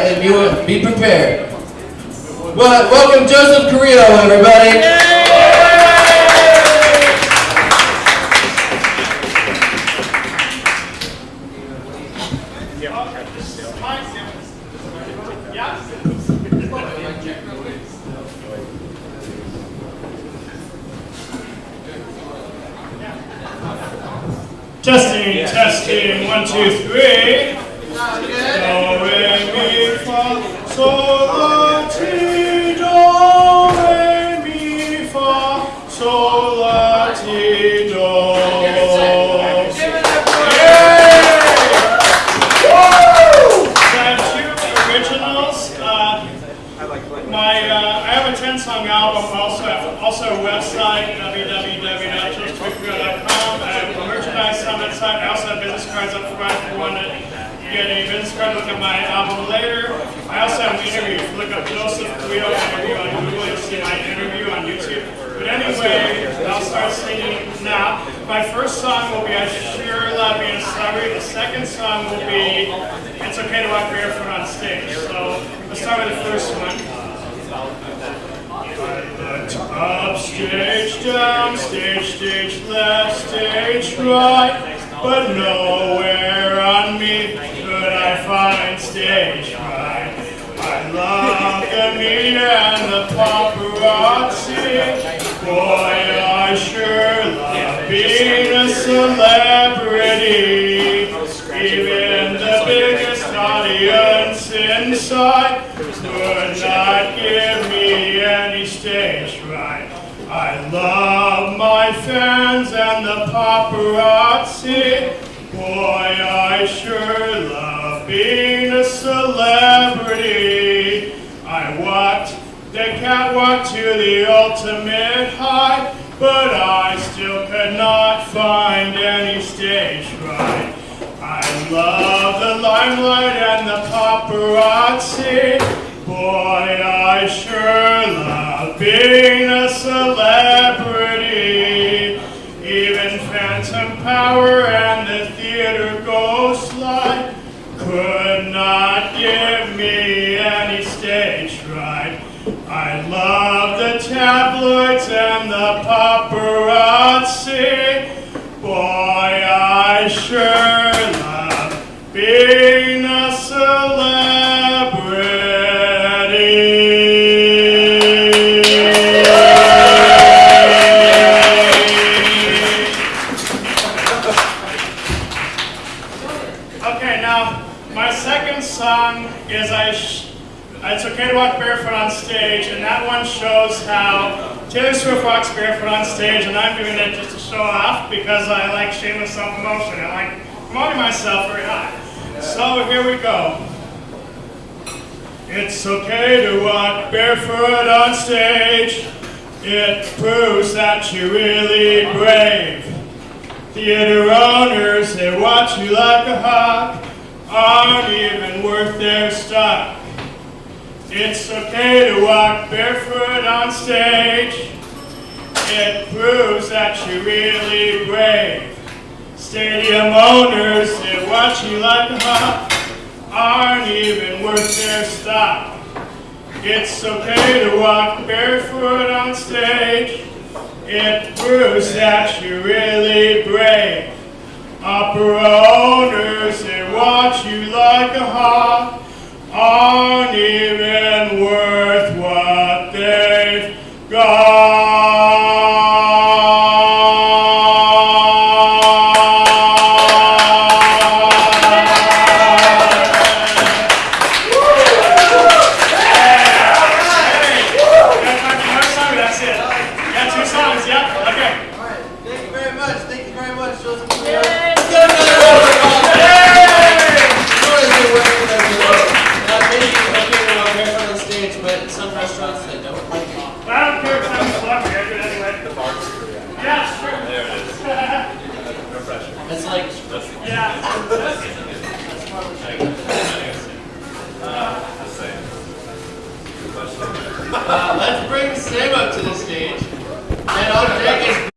then be, be prepared. Well, welcome Joseph Carrillo, everybody. Testing, testing, one, two, three. Do, website. I also have business cards up front if you want to get a business card, look at my album later. I also have interviews. Look up Joseph Carrillo interview on Google, you'll see my interview on YouTube. But anyway, I'll start singing now. My first song will be I Sure Love Being Sorry. The second song will be It's Okay to Walk Barefoot on Stage. So let's start with the first one. Up stage, down stage, stage left, stage right, but nowhere on me I stage right. I love the media and the paparazzi. Boy, I sure love being a celebrity. Even the biggest audience inside would not give me any stage right. I love my fans and the paparazzi. Boy, I sure love being a celebrity. I walked the catwalk to the ultimate high, but I still could not find any stage right. I love the limelight and the paparazzi. Boy, I sure love being a celebrity. Even Phantom Power and the theater ghost tabloids and the paparazzi. Boy, I sure love being a celebrity. Okay, now my second song is I. It's okay to walk barefoot on stage, and that one shows how Taylor Swift walks barefoot on stage, and I'm doing it just to show off because I like shameless self-promotion. I like promoting myself very high. So here we go. It's okay to walk barefoot on stage. It proves that you're really brave. Theater owners, they watch you like a hawk, aren't even worth their stock. It's okay to walk barefoot on stage. It proves that you're really brave. Stadium owners, they watch you like a hawk, aren't even worth their stock. It's okay to walk barefoot on stage. It proves that you're really brave. Opera owners, they watch you like a hawk, uh, let's bring Sam up to the stage, and I'll take his